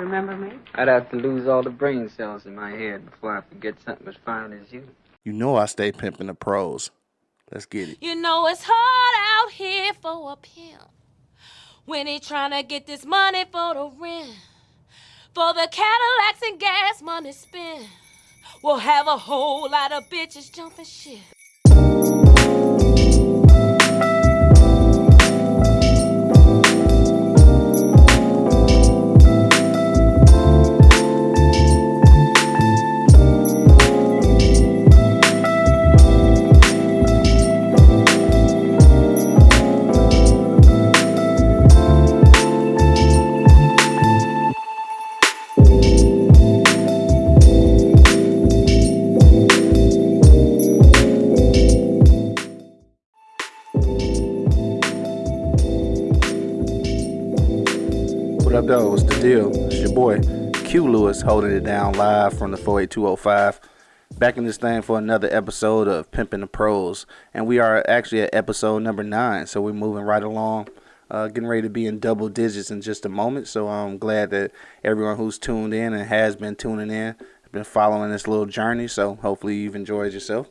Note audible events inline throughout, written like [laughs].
Remember me? I'd have to lose all the brain cells in my head before I forget something as fine as you. You know I stay pimping the pros. Let's get it. You know it's hard out here for a pimp when he trying to get this money for the rent, for the Cadillacs and gas money spent. We'll have a whole lot of bitches jumping shit. Up, though? What's the deal? It's your boy Q Lewis holding it down live from the 48205. Back in this thing for another episode of Pimping the Pros. And we are actually at episode number nine. So we're moving right along. Uh, getting ready to be in double digits in just a moment. So I'm glad that everyone who's tuned in and has been tuning in been following this little journey. So hopefully you've enjoyed yourself.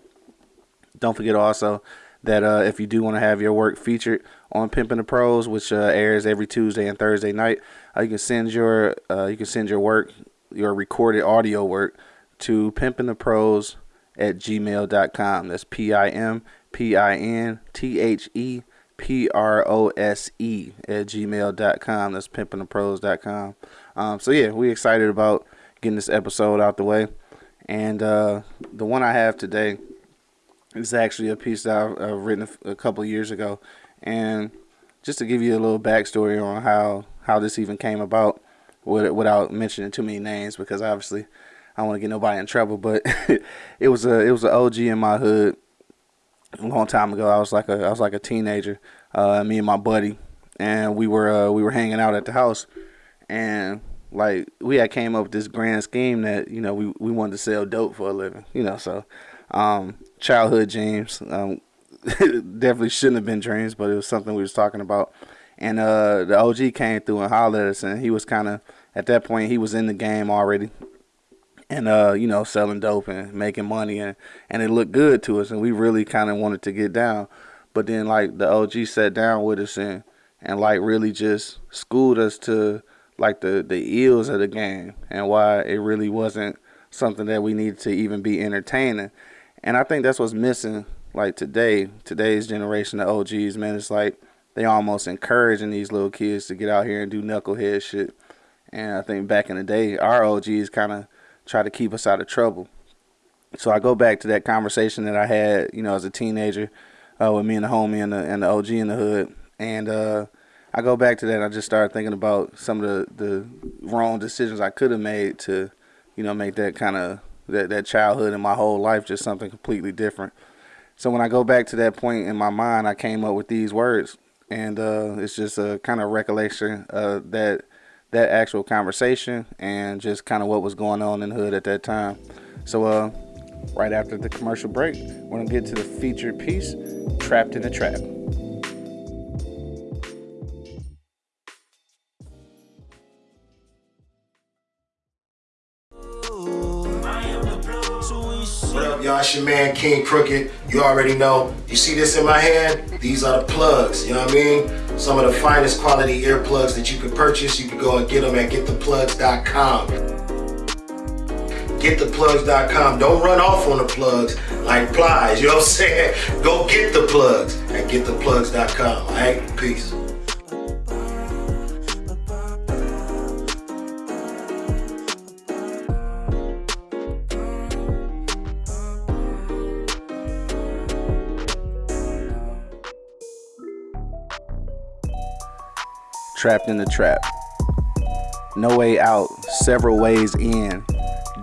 Don't forget also that uh, if you do want to have your work featured on Pimping the Pros, which uh, airs every Tuesday and Thursday night, uh, you can send your uh, you can send your work, your recorded audio work, to pimpintheprose at gmail.com. That's P I M P I N T H E P R O S E at gmail.com. That's pimpingthepros.com. Um, so yeah, we excited about getting this episode out the way, and uh, the one I have today it's actually a piece that I've uh, written a, couple years ago, and just to give you a little backstory on how how this even came about, with, without mentioning too many names, because obviously I don't want to get nobody in trouble. But [laughs] it was a it was an OG in my hood a long time ago. I was like a I was like a teenager, uh, me and my buddy, and we were uh, we were hanging out at the house, and like we had came up with this grand scheme that you know we we wanted to sell dope for a living, you know, so um, childhood dreams. Um, [laughs] definitely shouldn't have been dreams, but it was something we was talking about. And uh, the OG came through and hollered at us, and he was kind of at that point he was in the game already, and uh, you know selling dope and making money, and and it looked good to us, and we really kind of wanted to get down. But then like the OG sat down with us and and like really just schooled us to like the the ills of the game and why it really wasn't something that we needed to even be entertaining. And I think that's what's missing like today, today's generation of OGs, man, it's like they almost encouraging these little kids to get out here and do knucklehead shit. And I think back in the day, our OGs kind of try to keep us out of trouble. So I go back to that conversation that I had, you know, as a teenager uh, with me and the homie and the, and the OG in the hood. And uh, I go back to that. I just started thinking about some of the, the wrong decisions I could have made to, you know, make that kind of that, that childhood and my whole life just something completely different. So when I go back to that point in my mind, I came up with these words, and uh, it's just a kind of recollection that that actual conversation and just kind of what was going on in the hood at that time. So uh, right after the commercial break, we're gonna get to the featured piece, "Trapped in the Trap." Y'all? It's your man King Crooked. You already know. You see this in my hand? These are the plugs. You know what I mean? Some of the finest quality earplugs that you can purchase. You can go and get them at gettheplugs.com. Gettheplugs.com. Don't run off on the plugs like flies. You know what I'm saying? Go get the plugs at gettheplugs.com. All right? Peace. Trapped in the trap. No way out, several ways in.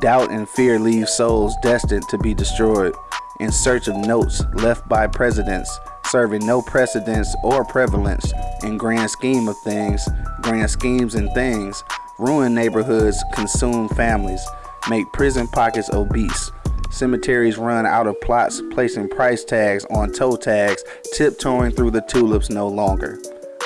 Doubt and fear leave souls destined to be destroyed. In search of notes left by presidents, serving no precedence or prevalence. In grand scheme of things, grand schemes and things, ruin neighborhoods, consume families, make prison pockets obese. Cemeteries run out of plots, placing price tags on toe tags, tiptoeing through the tulips no longer.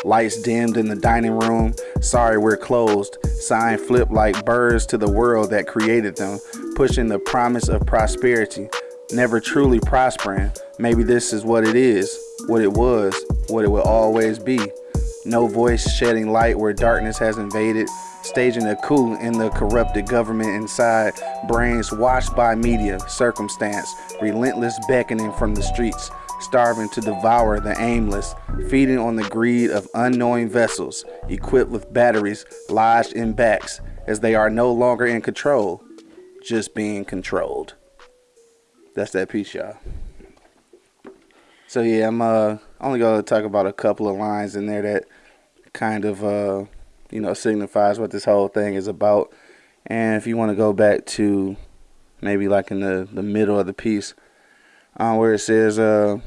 Lights dimmed in the dining room. Sorry, we're closed. Sign flipped like birds to the world that created them, pushing the promise of prosperity, never truly prospering. Maybe this is what it is, what it was, what it will always be. No voice shedding light where darkness has invaded, staging a coup in the corrupted government inside, brains washed by media, circumstance, relentless beckoning from the streets, starving to devour the aimless, feeding on the greed of unknowing vessels, equipped with batteries lodged in backs, as they are no longer in control, just being controlled. That's that piece, y'all. So yeah, I'm uh only gonna talk about a couple of lines in there that kind of uh you know signifies what this whole thing is about. And if you want to go back to maybe like in the the middle of the piece, uh, where it says uh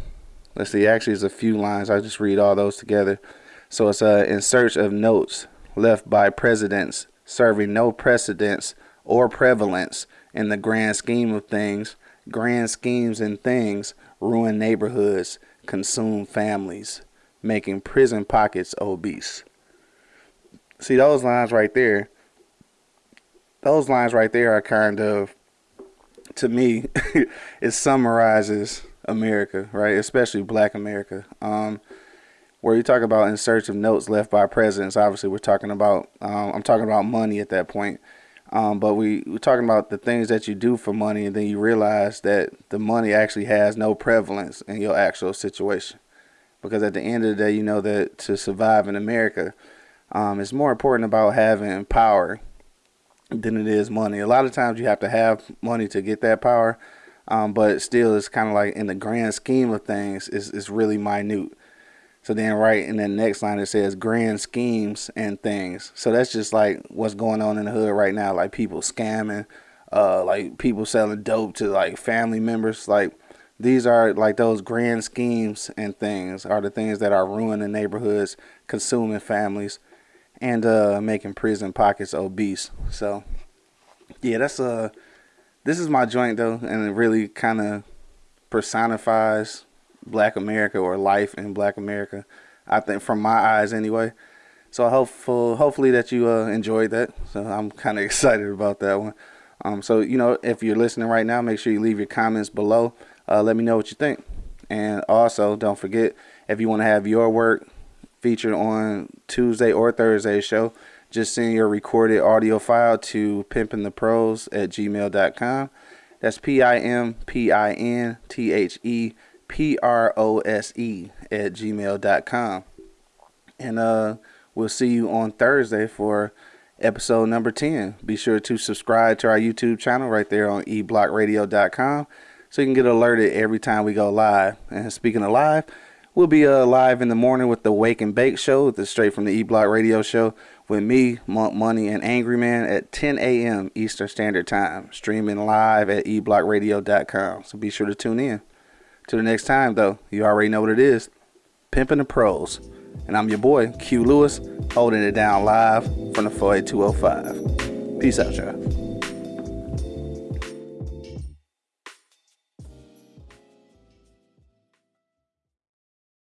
let's see, actually it's a few lines. I just read all those together. So it's uh in search of notes left by presidents serving no precedence or prevalence in the grand scheme of things. Grand schemes and things ruin neighborhoods, consume families, making prison pockets obese. See those lines right there. Those lines right there are kind of, to me, [laughs] it summarizes America, right? Especially Black America. Um, where you talk about in search of notes left by presidents. Obviously, we're talking about. Um, I'm talking about money at that point. Um, but we, we're talking about the things that you do for money, and then you realize that the money actually has no prevalence in your actual situation. Because at the end of the day, you know that to survive in America, um, it's more important about having power than it is money. A lot of times you have to have money to get that power, um, but still, it's kind of like in the grand scheme of things, it's, it's really minute. So then right in the next line it says grand schemes and things. So that's just like what's going on in the hood right now, like people scamming, uh, like people selling dope to like family members. Like these are like those grand schemes and things are the things that are ruining neighborhoods, consuming families, and uh, making prison pockets obese. So yeah, that's uh this is my joint though, and it really kind of personifies Black America or life in Black America. I think from my eyes anyway. So hopeful, hopefully that you uh, enjoyed that. So I'm kind of [laughs] excited about that one. Um, so you know, if you're listening right now, make sure you leave your comments below. Uh, let me know what you think. And also, don't forget if you want to have your work featured on Tuesday or Thursday show, just send your recorded audio file to pimpintheprose at gmail.com. That's P I M P I N T H E P R O S E at gmail.com. And uh, we'll see you on Thursday for episode number 10. Be sure to subscribe to our YouTube channel right there on eblockradio.com so you can get alerted every time we go live. And speaking of live, we'll be uh, live in the morning with the Wake and Bake show, the straight from the E Block Radio show with me, Monk Money, and Angry Man at 10 a.m. Eastern Standard Time, streaming live at eblockradio.com. So be sure to tune in. Till the next time, though, you already know what it is. Pimping the pros. And I'm your boy, Q Lewis, holding it down live from the 48205. Peace out, y'all.